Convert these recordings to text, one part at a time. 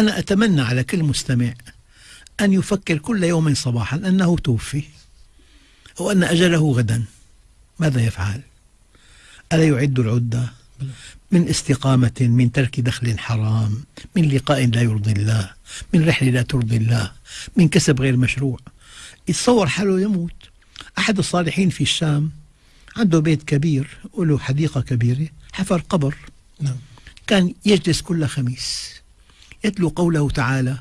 أنا أتمنى على كل مستمع أن يفكر كل يوم صباحا أنه توفي وأن أجله غدا. ماذا يفعل؟ ألا يعد العدة؟ من استقامة من ترك دخل حرام من لقاء لا يرضي الله من رحلة لا ترضي الله من كسب غير مشروع. يتصور حاله يموت. أحد الصالحين في الشام عنده بيت كبير وله حديقة كبيرة حفر قبر. نعم. كان يجلس كل خميس. يتلو قوله تعالى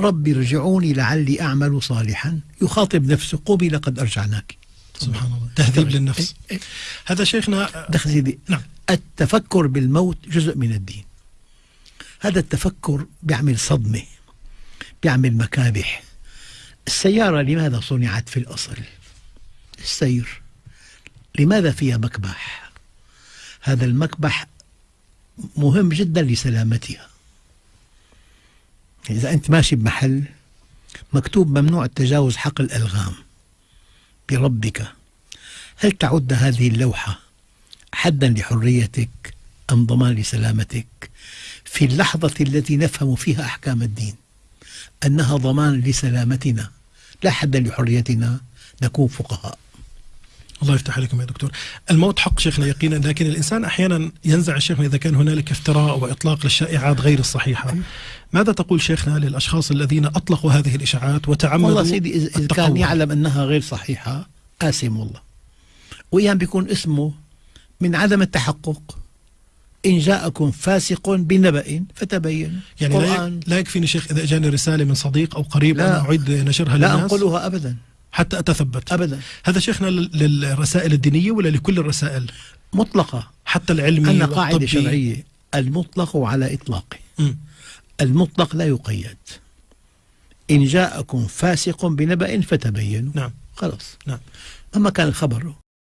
رب ارجعوني لعلي أعمل صالحا. يخاطب نفسه قومي لقد أرجعناك. سبحان الله. تهذيب للنفس. إيه، إيه. هذا شيخنا دخل سيدي. نعم. التفكر بالموت جزء من الدين. هذا التفكر بيعمل صدمة بيعمل مكابح. السيارة لماذا صنعت في الأصل؟ السير. لماذا فيها مكبح؟ هذا المكبح مهم جدا لسلامتها. إذا أنت ماشي بمحل مكتوب ممنوع التجاوز حق الألغام. بربك. هل تعد هذه اللوحة حدا لحريتك أم ضمان لسلامتك؟ في اللحظة التي نفهم فيها أحكام الدين أنها ضمان لسلامتنا لا حدا لحريتنا نكون فقهاء. الله يفتح عليكم يا دكتور. الموت حق شيخنا يقينا لكن الإنسان أحيانا ينزع شيخنا إذا كان هنالك افتراء وإطلاق للشائعات غير الصحيحة. ماذا تقول شيخنا للأشخاص الذين أطلقوا هذه الإشاعات وتعمدوا والله سيدي إذا كان؟ يعلم أنها غير صحيحة آثم والله. وأيام بيكون اسمه من عدم التحقق. إن جاءكم فاسق بنبأ فتبين. يعني لا, لا يكفيني شيخ إذا أجاني رسالة من صديق أو قريب لا. أنا أعيد نشرها لا للناس؟ أنقلها أبدا. حتى أتثبت. أبدا. هذا شيخنا لل- للرسائل الدينية ولا لكل الرسائل؟ مطلقة. حتى العلمي أن قاعدة؟ شرعية. المطلق على إطلاقه. المطلق لا يقيد. إن جاءكم فاسق بنبأ فتبينوا. نعم. خلاص. نعم. مهما كان الخبر